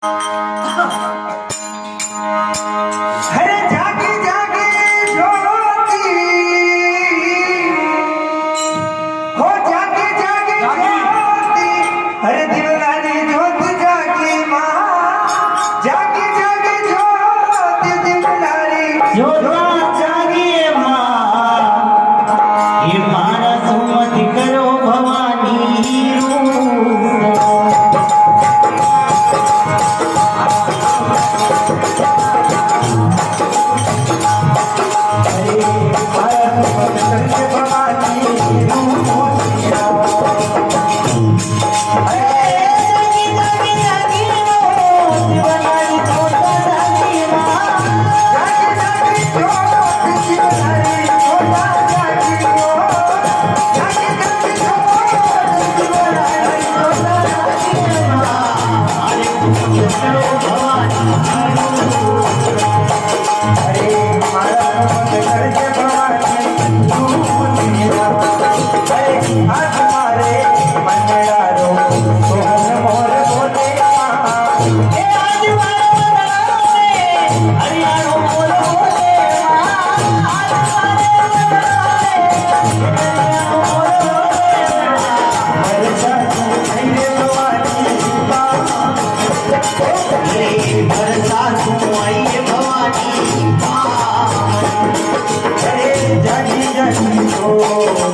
Oh.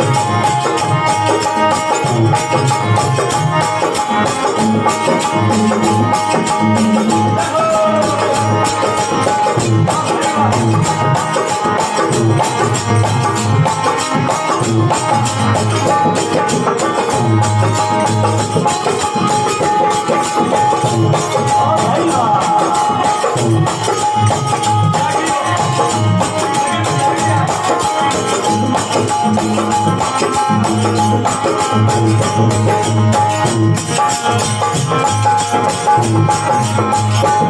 Música Thank you.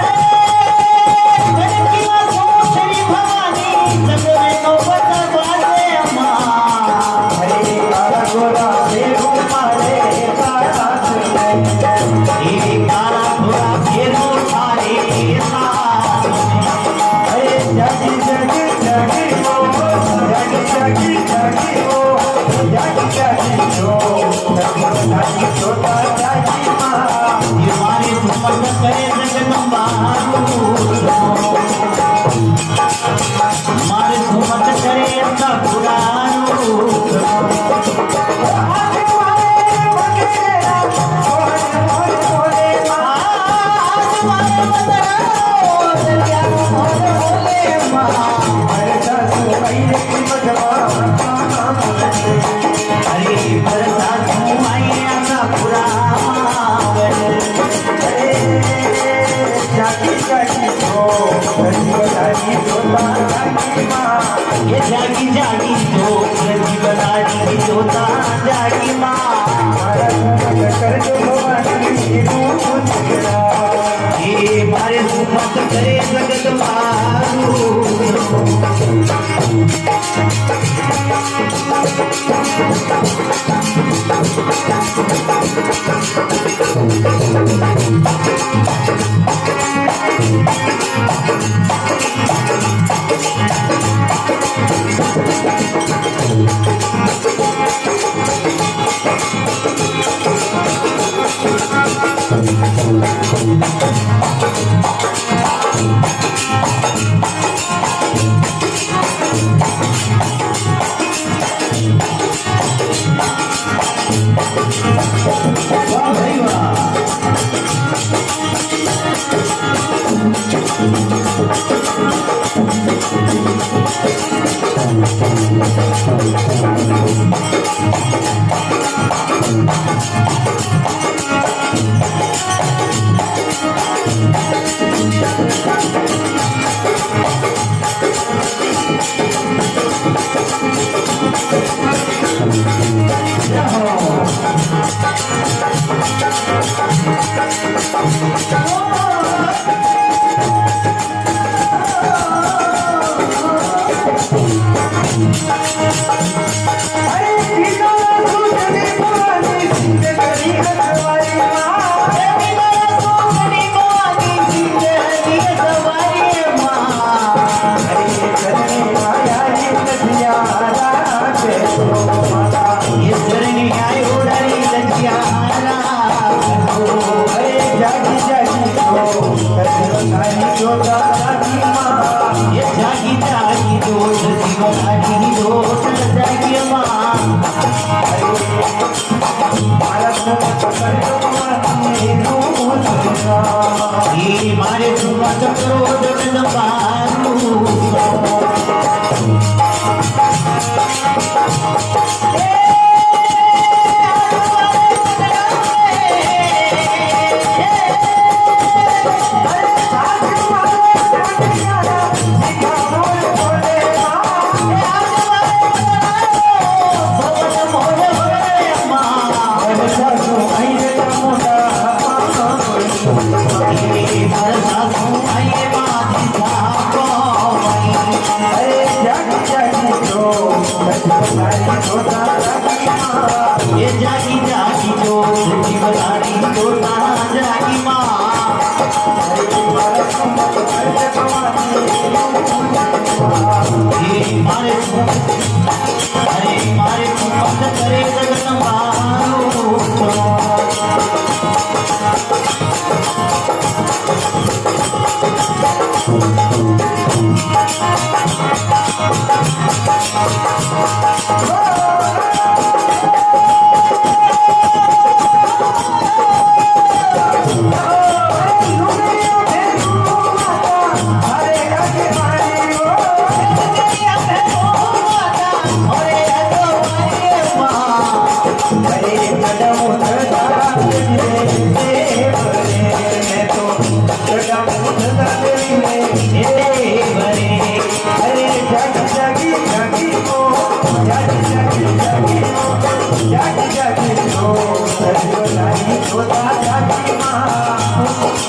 करे सकत मार Oh! मारे छुआ चक्रो जगन Paru money, money, money, money,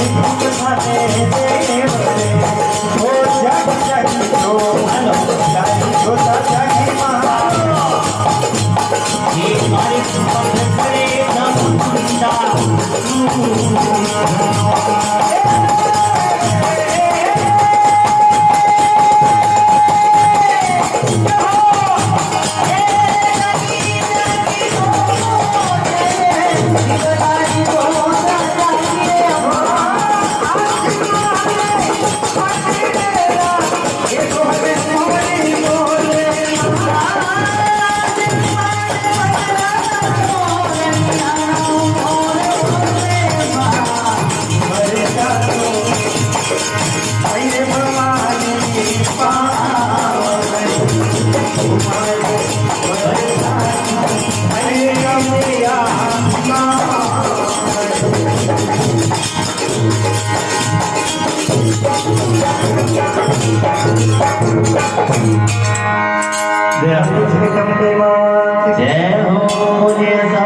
तुम्हारे では、続けてみています。